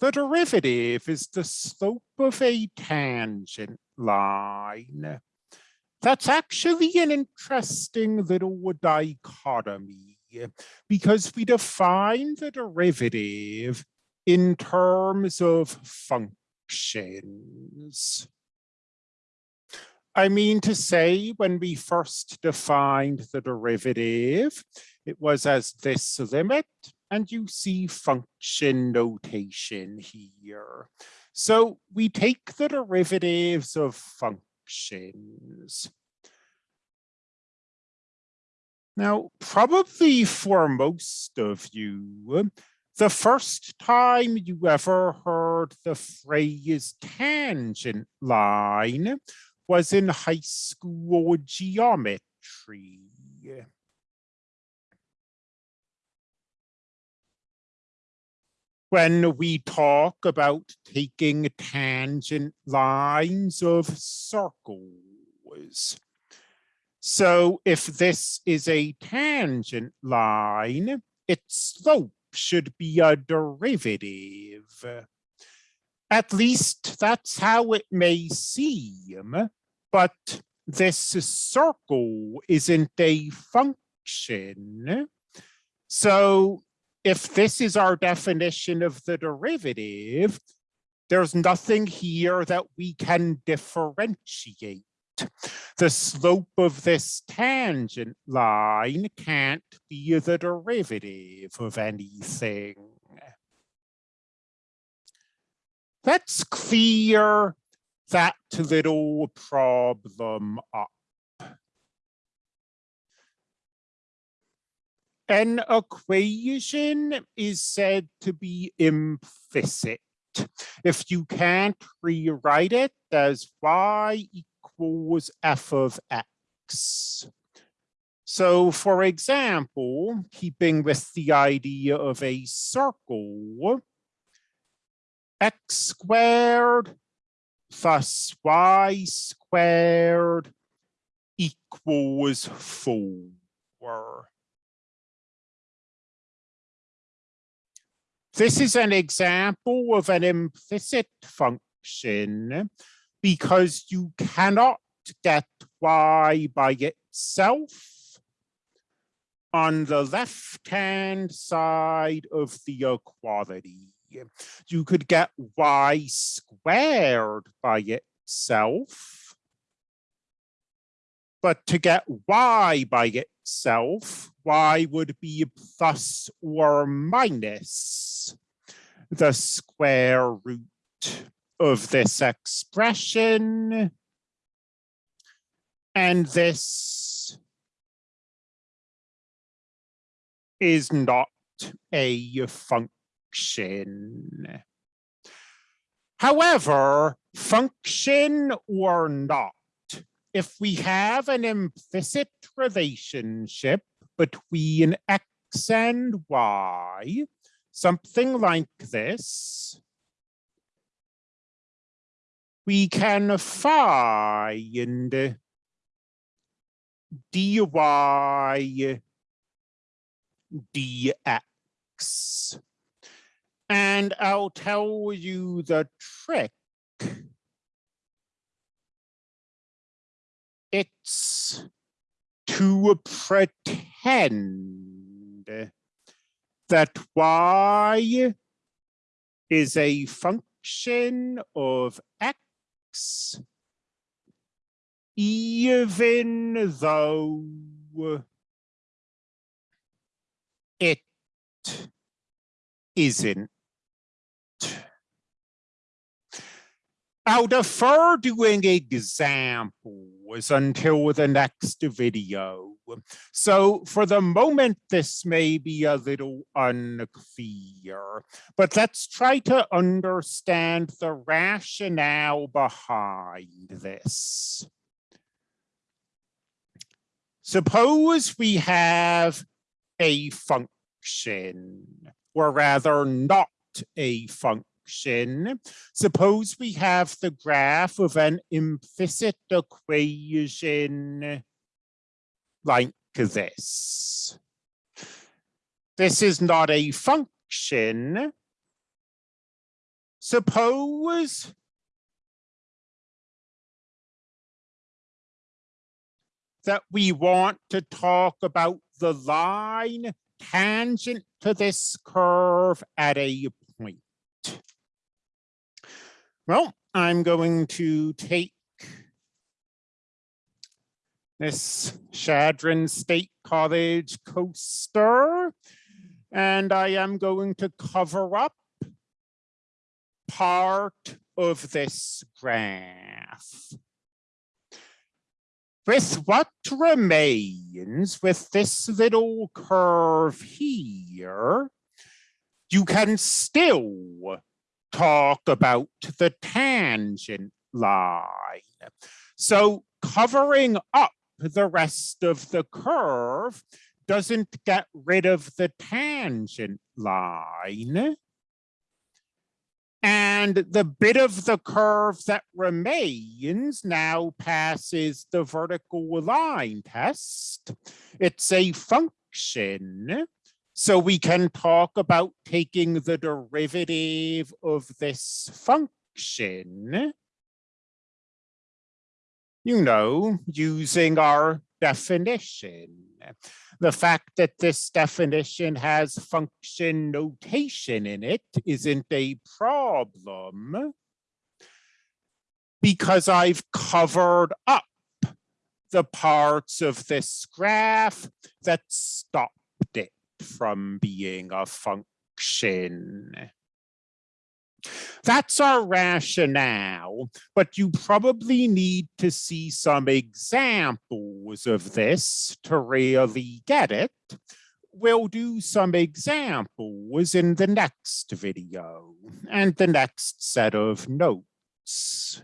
The derivative is the slope of a tangent line. That's actually an interesting little dichotomy because we define the derivative in terms of functions. I mean to say, when we first defined the derivative, it was as this limit, and you see function notation here. So we take the derivatives of functions. Now, probably for most of you, the first time you ever heard the phrase tangent line was in high school geometry. When we talk about taking tangent lines of circles. So if this is a tangent line, its slope should be a derivative. At least that's how it may seem, but this circle isn't a function. So if this is our definition of the derivative, there's nothing here that we can differentiate. The slope of this tangent line can't be the derivative of anything. Let's clear that little problem up. An equation is said to be implicit if you can't rewrite it as y equals f of x. So for example, keeping with the idea of a circle, x squared plus y squared equals four. This is an example of an implicit function because you cannot get y by itself on the left-hand side of the equality you could get y squared by itself. But to get y by itself, y would be plus or minus the square root of this expression. And this is not a function. However, function or not, if we have an implicit relationship between x and y, something like this, we can find dy dx. And I'll tell you the trick. It's to pretend that y is a function of x even though it isn't. I'll defer doing examples until the next video. So for the moment, this may be a little unclear, but let's try to understand the rationale behind this. Suppose we have a function, or rather not a function function. Suppose we have the graph of an implicit equation like this. This is not a function, suppose that we want to talk about the line tangent to this curve at a. Well, I'm going to take this Chadron State College coaster, and I am going to cover up part of this graph. With what remains with this little curve here, you can still talk about the tangent line. So covering up the rest of the curve doesn't get rid of the tangent line. And the bit of the curve that remains now passes the vertical line test. It's a function. So we can talk about taking the derivative of this function. You know, using our definition. The fact that this definition has function notation in it isn't a problem. Because I've covered up the parts of this graph that stopped it from being a function. That's our rationale, but you probably need to see some examples of this to really get it. We'll do some examples in the next video and the next set of notes.